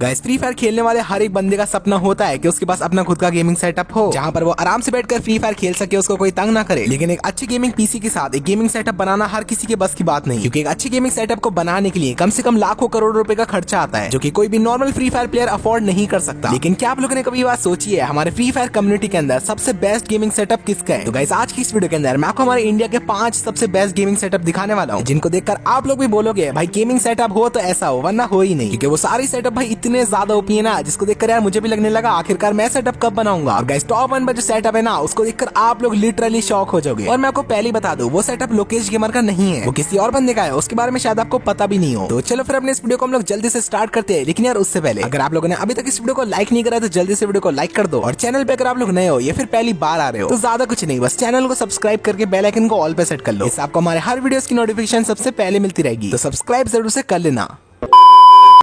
Guys free fire खेलने वाले हर एक बंदे का सपना होता है कि उसके पास अपना खुद का गेमिंग सेटअप हो, जहाँ पर वो आराम से बैठकर फ्री फायर खेल सके, उसको कोई तंग ना करे। लेकिन एक अच्छी गेमिंग पीसी के साथ, एक गेमिंग सेटअप बनाना हर किसी के बस की बात नहीं। क्योंकि एक अच्छी गेमिंग सेटअप को बनाने के लिए कम से कम लाखों करोड़ रुपए का खर्चा आता है, जो की कोई भी normal free fire player afford नहीं कर सकता। लेकिन क्या आप लोगों ने कभी बात सोची है? हमारे फ्री फायर कम्युनिटी के अंदर सबसे बेस्ट गेमिंग सेटअप किसका है? तो गाइस आज की इस वीडियो के अंदर मैं आपको हमारे इंडिया के पाँच सबसे बेस्ट गेमिंग सेटअप दिखाने वाला हूँ, जिनको देखकर आप लोग भी बोलोगे, भाई गेमिंग सेटअप हो तो ऐसा हो, वरना हो ही नहीं। क्योंकि वो सारी सेटअप भाई इतने ज़्यादा ओपी ना, जिसको देखकर यार मुझे भी लगने लगा, आखिरकार मैं सेटअप कब बनाऊँगा? और गाइस टॉप वन पर जो सेटअप है ना, उसको देखकर आप लोग लिटरली शॉक हो जाओगे। और मैं आपको पहले बता दूँ, वो सेटअप लोकेश गेमर का नहीं है। वो किसी और बंदे का है, उसके बारे में शायद आपको पता भी नहीं हो। तो चलो फिर अपने इस वीडियो को हम लोग जल्दी से स्टार्ट करते हैं। लेकिन यार, उससे पहले, अगर आप लोगों ने अभी तक इस वीडियो को लाइक नहीं करा तो जल्दी से वीडियो को लाइक कर दो। और चैनल पे अगर आप लोग नए हो, या फिर पहली बार आ रहे हो तो ज़्यादा कुछ नहीं, बस चैनल को सब्सक्राइब करके बेल आइकन को ऑल पे सेट कर लो। इससे आपको हमारे हर वीडियोस की नोटिफिकेशन सबसे पहले मिलती रहेगी। तो सब्सक्राइब ज़रूर से कर लेना।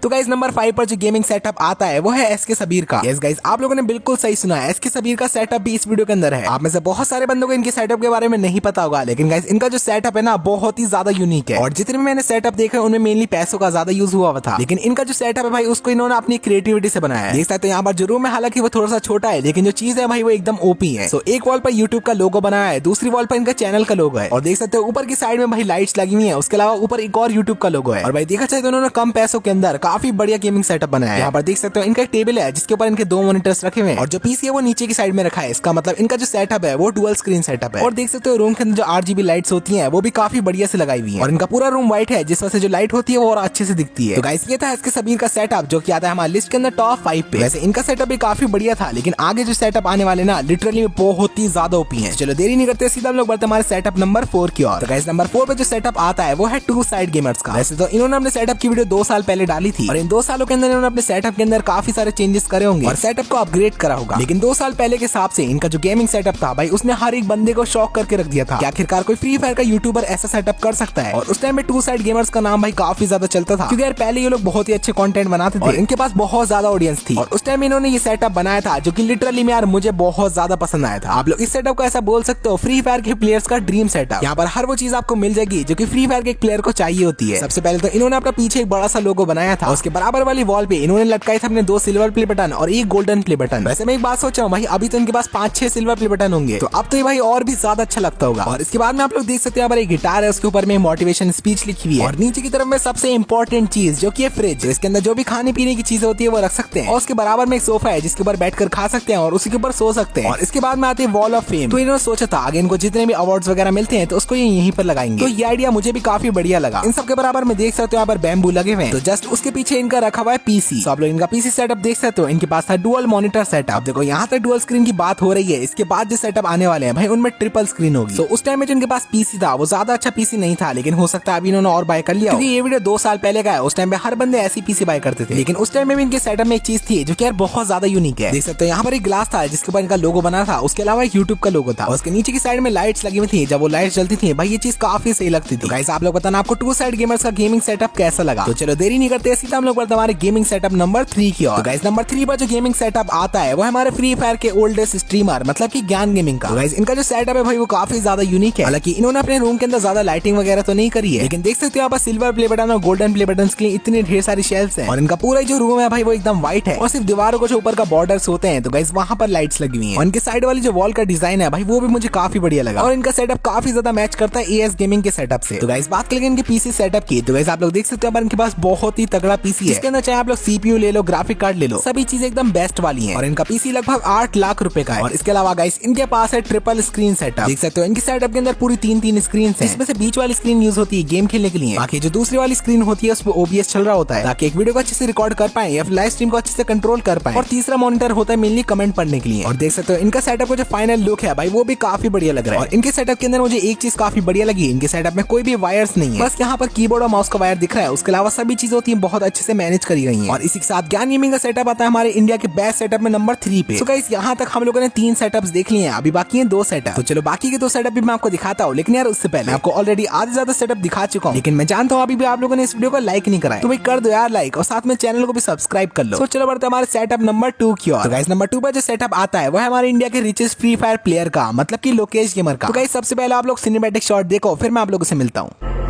तो गाइज़ नंबर फाइव पर जो गेमिंग सेटअप आता है, वो है एस के सबीर का। यस गाइज़ आप लोगों ने बिल्कुल सही सुना है। एस के सबीर का सेटअप भी इस वीडियो के अंदर है। आप में से बहुत सारे बंदों को इनके सेटअप के बारे में नहीं पता होगा, लेकिन गाइज़ इनका जो सेटअप है ना, बहुत ही ज़्यादा यूनिक है। और जितने मैंने सेटअप देखा, उनमें मेनली पैसों का ज़्यादा यूज़ हुआ था। लेकिन इनका जो सेटअप है भाई, उसको इन्होंने अपनी क्रिएटिविटी से बनाया देख सकते यहाँ पर जो रूम है हालाँकि वो थोड़ा सा छोटा है, लेकिन जो चीज़ है भाई, वो एकदम ओपी है। सो एक वॉल पर यूट्यूब का लोगो बनाया है, दूसरी वॉल पर इनका चैनल का लोगो है। और देख सकते हो, ऊपर की साइड में भाई लाइट्स लगी हुई है, उसके अलावा ऊपर एक और यूट्यूब का लोगो है। और भाई, देखा चाहे तो उन्होंने कम पैसों के अंदर बढ़िया गेमिंग सेटअप बनाया है। यहाँ पर देख सकते हो, इनका एक टेबल है, जिसके ऊपर इनके दो मोनिटर्स रखे हुए हैं। और जो पीसी है, वो नीचे की साइड में रखा है। इसका मतलब इनका जो सेटअप है, वो डुअल स्क्रीन सेटअप है। और देख सकते हो रूम के अंदर जो आरजीबी लाइट्स होती है, वो भी काफ़ी बढ़िया से लगाई हुई है। और इनका पूरा रूम व्हाइट है, जिस वजह से जो लाइट होती है, वो और अच्छे से दिखती है। तो गाइस ये था इसके सबीर का सेटअप जो कि आता है हमारे लिस्ट के अंदर टॉप फाइव पे। वैसे इनका सेटअप भी काफ़ी बढ़िया था, लेकिन आगे जो सेटअप आने वाले ना लिटरली बहुत ही ज़्यादा ओपी है। चलो देरी नहीं करते, सीधा हम लोग बढ़ते हमारे सेटअप नंबर फोर की और गाइस नंबर फोर पे जो सेटअप आता है, वो है टू साइड गेमर्स का। वैसे तो इन्होंने अपने सेटअप की वीडियो दो साल पहले डाली थी। और इन दो सालों के अंदर इन्होंने अपने सेटअप के अंदर काफ़ी सारे चेंजेस करे होंगे। और सेटअप को अपग्रेड करा होगा। लेकिन दो साल पहले के हिसाब से इनका जो गेमिंग सेटअप था भाई उसने हर एक बंदे को शॉक करके रख दिया था। आखिरकार कोई फ्री फायर का यूट्यूबर ऐसा सेटअप कर सकता है? और उस टाइम में टू साइड गेमर्स का नाम भाई काफ़ी ज़्यादा चलता था। क्योंकि यार पहले ये लोग बहुत ही अच्छे कंटेंट बनाते थे। इनके पास बहुत ज़्यादा ऑडियंस थी। और उस टाइम इन्होंने ये सेटअप बनाया था जो की लिटरली में यार मुझे बहुत ज़्यादा पसंद आया था। आप लोग इस सेटअप को ऐसा बोल सकते हो फ्री फायर के प्लेयर्स का ड्रीम सेटअप यहाँ पर हर वो चीज़ आपको मिल जाएगी जो की फ्री फायर के एक प्लेयर को चाहिए होती है। सबसे पहले तो इन्होंने अपना पीछे एक बड़ा सा लोगो बनाया था। उसके बराबर वाली वॉल पे इन्होंने लटकाए थे अपने दो सिल्वर प्ले बटन और एक गोल्डन प्ले बटन वैसे मैं एक बात सोच रहा हूँ, भाई, अभी तो इनके पास पाँच छह सिल्वर प्ले बटन होंगे। तो अब तो ये भाई और भी ज़्यादा अच्छा लगता होगा। और इसके बाद में आप लोग देख सकते हैं गिटार है, उसके ऊपर में मोटिवेशन स्पीच लिखी हुई है। और नीचे की तरफ़ में सबसे इंपॉर्टेंट चीज़, जो की फ्रिज इसके अंदर जो भी खाने पीने की चीज़ होती है, वो रख सकते हैं। और उसके बराबर में एक सोफा है, जिसके ऊपर बैठकर खा सकते हैं और उसी के ऊपर सो सकते हैं। और इसके बाद में आते हैं वॉल ऑफ़ फेम तो इन्होंने सोचा था, आगे इनको जितने भी अवार्ड वगैरह मिलते हैं तो उसको ये यहीं पर लगाएँगे। तो ये आइडिया मुझे भी काफ़ी बढ़िया लगा। इन सबके बराबर में देख सकते हो, यहाँ पर बैम्बू लगे हुए तो जस्ट उसके पीछे इनका रखा हुआ है पीसी तो आप लोग इनका पीसी सेटअप देख सकते हो। इनके पास था डुअल मॉनिटर सेटअप देखो, यहाँ तक डुअल स्क्रीन की बात हो रही है। इसके बाद जो सेटअप आने वाले हैं, भाई, उनमें ट्रिपल स्क्रीन होगी। तो उस टाइम में जो इनके पास पीसी था, वो ज़्यादा अच्छा पीसी नहीं था, लेकिन हो सकता है अभी इन्होंने और बाय कर लिया क्योंकि ये वीडियो दो साल पहले का है। उस टाइम में हर बंदे ऐसी पीसी बाय करते थे। लेकिन उस टाइम में भी इनके सेटअप में एक चीज़ थी, जो कि यार बहुत ज़्यादा यूनिक है। देख सकते हो, यहाँ पर एक ग्लास था, जिसके ऊपर इनका लोगो बना था। उसके अलावा एक यूट्यूब का लोगो था। उसके नीचे की साइड में लाइट्स लगी हुई थी। जब वो लाइट्स जलती थी, भाई, ये चीज़ काफ़ी सही लगती थी। आप लोग बताना आपको टू साइड गेमर्स का गेमिंग सेटअप कैसा लगा? तो चलो, देरी नहीं करते सीधा हम लोग बढ़ते हमारे गेमिंग सेटअप नंबर थ्री की और गाइस नंबर थ्री पर जो गेमिंग सेटअप आता है, वो हमारे फ्री फायर के ओल्डेस्ट स्ट्रीमर मतलब की ज्ञान गेमिंग का। गाइस इनका जो सेटअप है भाई, वो काफ़ी ज़्यादा यूनिक है। हालाँकि इन्होंने अपने रूम के अंदर ज़्यादा लाइटिंग वगैरह तो नहीं करी है। लेकिन देख सकते हो पर सिल्वर प्ले बटन और गोल्डन प्ले बटन के लिए इतनी ढेर सारी शेल्स है। और इनका पूरा जो रूम है भाई, वो एकदम व्हाइट है। और सिर्फ़ दीवारों को जो ऊपर का बॉर्डर होते हैं तो गाइस वहाँ पर लाइट्स लगी हुई है। इनके साइड वाली जो वॉल का डिज़ाइन है भाई, वो भी मुझे काफ़ी बढ़िया लगा। और इनका सेटअप काफ़ी ज़्यादा मैच करता है एएस गेमिंग के सेटअप से। तो गाइस बात करेंगे इनके पीसी सेटअप की। तो गाइस आप लोग देख सकते हो इनके पास बहुत ही तगड़ा पीसी इसके अंदर चाहे आप लोग सीपीयू ले लो ग्राफिक कार्ड ले लो, सभी चीज़ें एकदम बेस्ट वाली है। और इनका पीसी लगभग आठ लाख रुपए का है। और इसके अलावा गाइस इनके पास है ट्रिपल स्क्रीन सेटअप देख सकते हो, इनके सेटअप के अंदर पूरी तीन तीन स्क्रीन है। इसमें से बीच वाली स्क्रीन यूज़ होती है गेम खेलने के लिए। बाकी जो दूसरी वाली स्क्रीन होती है, उसमें ओबीएस चल रहा होता है। ताकि एक वीडियो को अच्छे से रिकॉर्ड कर पाए, या लाइव स्ट्रीम को अच्छे से कंट्रोल कर पाए। और तीसरा मॉनिटर होता है मेनली कमेंट पढ़ने के लिए। और देख सकते हो, इनका सेटअप का जो फाइनल लुक है, भाई, वो भी काफ़ी बढ़िया लग रहा है। और इनके सेटअप के अंदर मुझे एक चीज़ काफ़ी बढ़िया लगी, इनके सेटअप में कोई भी वायर्स नहीं है। बस यहाँ पर कीबोर्ड और माउस का वायर दिख रहा है। उसके अलावा सभी चीज़ होती है बहुत अच्छे से मैनेज करी गई है। और इसी के साथ ज्ञान गेमिंग का सेटअप आता है हमारे इंडिया के बेस्ट सेटअप में नंबर थ्री पे। तो यहाँ तक हम लोगों ने तीन सेटअप देख लिए अभी बाकी है दो सेटअप तो चलो बाकी के दो सेटअप भी मैं आपको दिखाता हूँ। लेकिन यार उससे पहले आपको ऑलरेडी आधे ज़्यादा सेटअप दिखा चुका हूँ। लेकिन मैं जानता हूँ अभी भी आप लोगों ने इस वीडियो को लाइक नहीं कराया तो भाई कर दो यार लाइक और साथ में चैनल को भी सब्सक्राइब कर लो। तो चलो बढ़ते हमारे सेटअप नंबर टू की ओर। तो नंबर टू पर जो सेटअप आता है वो है हमारे इंडिया के रिचेस्ट फ्री फायर प्लेयर का मतलब की लोकेश गेमर का। तो गाइस सबसे पहले आप लोग सिनेमेटिक शॉट देखो फिर मैं आप लोगों से मिलता हूँ।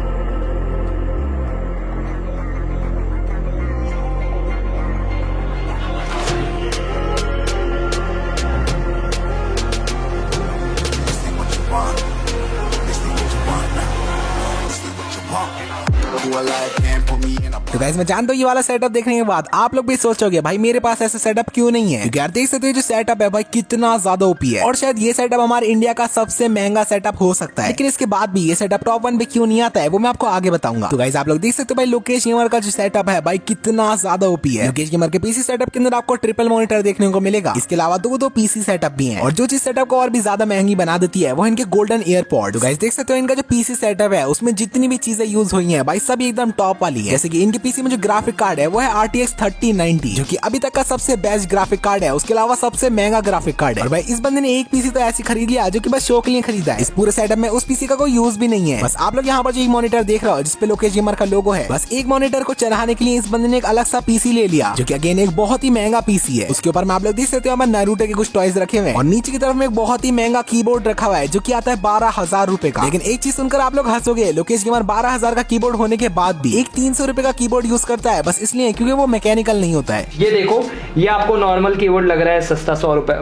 मैं जानता हूँ ये वाला सेटअप देखने के बाद आप लोग भी सोचोगे भाई मेरे पास ऐसा सेटअप क्यों नहीं है? यार देख सकते हो जो सेटअप है भाई, कितना ज़्यादा ओपी है। और शायद ये सेटअप हमारे इंडिया का सबसे महँगा सेटअप हो सकता है। लेकिन इसके बाद भी ये सेटअप टॉप वन पे क्यों नहीं आता है, वो मैं आपको आगे बताऊँगा। तो गाइस आप लोग देख सकते हो भाई लोकेश गेमर का जो सेटअप है भाई, कितना ज़्यादा ओपी है। लोकेश गेमर के पीसी सेटअप के अंदर आपको ट्रिपल मॉनिटर देखने को मिलेगा। इसके अलावा दो दो पीसी सेटअप भी है। और जो चीज़ सेटअप को और भी ज़्यादा महँगी बना देती है, वो इनके गोल्डन एयरपोर्ट तो गाइस देख सकते हो इनका जो पीसी सेटअप है, उसमें जितनी भी चीज़ें यूज़ हुई है, भाई, सब एकदम टॉप वाली है। जैसे की इनके पीसी में जो ग्राफिक कार्ड है, वो है R T X thirty ninety जो की अभी तक का सबसे बेस्ट ग्राफिक कार्ड है। उसके अलावा सबसे महँगा ग्राफिक कार्ड है। और भाई, इस बंदे ने एक पीसी तो ऐसी खरीद लिया जो की बस शो लिए खरीदा है। इस पूरे सेटअप में उस पीसी का कोई यूज़ भी नहीं है। बस आप लोग यहाँ पर जो एक मॉनिटर देख रहे हो जिसपे लोकेश गेमर का लोगो है, बस एक मॉनिटर को चलाने के लिए इस बंदे ने एक अलग सा पीसी ले लिया, जो की अगेन एक बहुत ही महँगा पीसी है। उसके ऊपर में आप लोग देख सकते हो नारूटो के कुछ टॉयज रखे हुए और नीचे की तरफ़ में एक बहुत ही महँगा कीबोर्ड रखा हुआ है, जो की आता है बारह हज़ार रूपए का। लेकिन एक चीज़ सुनकर आप लोग हंसोगे लोकेश गेमर बारह हज़ार का कीबोर्ड होने के बाद भी। एक तीन सौ रूपए का कीबोर्ड यूज़ करता है बस इसलिए क्योंकि वो मैकेनिकल नहीं होता है। ये देखो ये आपको नॉर्मल कीबोर्ड लग रहा है सस्ता सौ रुपए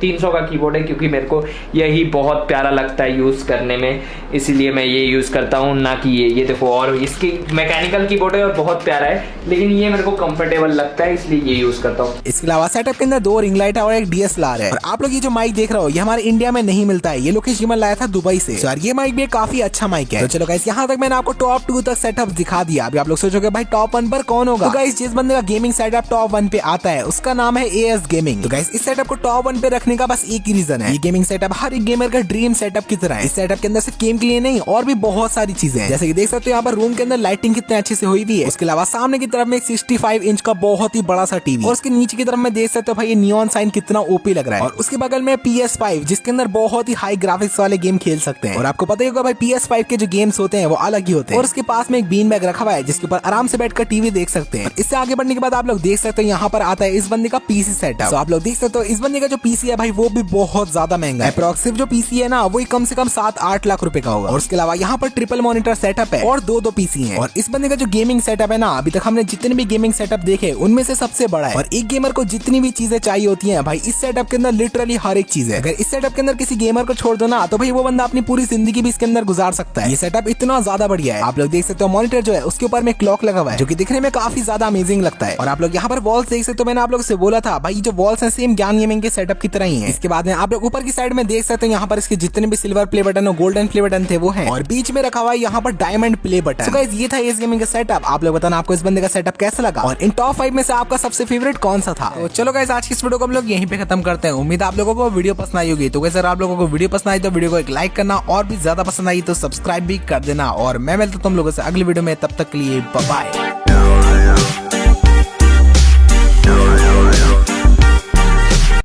तीन सौ का कीबोर्ड है क्योंकि मेरे को यही बहुत प्यारा लगता है यूज़ करने में। इसीलिए मैं ये यूज़ करता हूँ ना कि ये ये देखो और इसकी मैकेनिकल कीबोर्ड है और बहुत प्यारा है लेकिन ये मेरे को कंफर्टेबल लगता है इसलिए ये यूज़ करता हूँ। इसके अलावा सेटअप के अंदर दो रिंग लाइट है और एक डीएसएलआर है। और आप लोग ये जो माइक देख रहे हो ये हमारे इंडिया में नहीं मिलता है। ये लोकेश जिमन लाया था दुबई से। यार ये माइक भी काफ़ी अच्छा माइक है। तो चलो गाइस यहाँ तक मैंने आपको टॉप टू तक सेटअप दिखा दिया। अभी आप लोग सोचोगे, भाई टॉप वन पर कौन होगा? तो गाइस जिस बंदे का गेमिंग सेटअप टॉप वन पे आता है, उसका नाम है ए एस गेमिंग तो गाइस इस सेटअप को टॉप वन पे रखने का बस एक ही रीजन है। ये गेमिंग सेटअप हर एक गेमर का ड्रीम सेटअप की तरह है। इस सेटअप के अंदर सिर्फ़ गेम के लिए नहीं, और भी बहुत सारी चीज़ें हैं। जैसे कि देख सकते हो, यहाँ पर रूम के अंदर लाइटिंग कितने अच्छे से हुई हुई है। उसके अलावा सामने की तरफ़ में सिक्सटी फाइव इंच का बहुत ही बड़ा सा टीवी और उसके नीचे की तरफ़ में देख सकते हो, भाई, ये नियॉन साइन कितना ओपी लग रहा है। और उसके बगल में पी एस फाइव जिसके अंदर बहुत ही हाई ग्राफिक्स वाले गेम खेल सकते हैं। और आपको पता ही होगा, भाई पी एस फाइव के जो गेम्स होते हैं, वो अलग ही होते हैं। और उसके पास में एक बीन बैग रखा हुआ है, जिसके ऊपर आराम से बैठकर टीवी देख सकते हैं। इससे आगे बढ़ने के बाद आप लोग देख सकते हैं यहाँ पर आता है इस बंदे का पीसी सेटअप तो आप लोग देख सकते हो, इस बंदे का जो पीसी है भाई, वो भी बहुत ज़्यादा महँगा है। अप्रोक्सिव जो पीसी है ना वो कम से कम सात आठ लाख रुपये का होगा। और उसके अलावा यहाँ पर ट्रिपल मॉनिटर सेटअप है और दो दो पीसी है। और इस बंदे का जो गेमिंग सेटअप है ना, अभी तक हमने जितने भी गेमिंग सेटअप देखे, उनमें से सबसे बड़ा है। और एक गेमर को जितनी भी चीज़ें चाहिए होती है, भाई, इस सेटअप के अंदर लिटरली हर एक चीज़ है। अगर इस सेटअप के अंदर किसी गेमर को छोड़ दो ना तो भाई, वो बंदा अपनी पूरी ज़िंदगी भी इसके अंदर गुजार सकता है। ये सेटअप इतना ज़्यादा बढ़िया है। आप लोग देख सकते हो मॉनिटर जो है, उसके ऊपर में क्लॉक लगा हुआ है, जो की दिखने में काफ़ी ज़्यादा अमेजिंग लगता है। और आप लोग यहाँ पर वॉल्स देख सकते हो, मैंने आप लोग से बोला था, भाई, जो वॉल्स है सेम ज्ञान गेमिंग के सेटअप की तरह ही है। इसके बाद में आप लोग ऊपर की साइड में देख सकते हैं, यहाँ पर इसके जितने भी सिल्वर प्ले बटन और गोल्डन प्ले बटन थे, वो है। और बीच में रखा हुआ है यहाँ पर डायमंड प्ले बटन so ये था इस गेमिंग का सेटअप आप लोग बताना आपको इस बंदे का सेटअप कैसा लगा? और इन टॉप फाइव में से आपका सबसे फेवरेट कौन सा था? तो चलो गाइस आज की इस वीडियो को हम लोग यहीं पे खत्म करते हैं। उम्मीद आप लोगों को वीडियो पसंद आई होगी। तो अगर आप लोगों को वीडियो पसंद आई तो वीडियो को एक लाइक करना। और भी ज़्यादा पसंद आई तो सब्सक्राइब भी कर देना। और मैं मिलता तुम लोगों से अगली वीडियो में तब तक के लिए बाय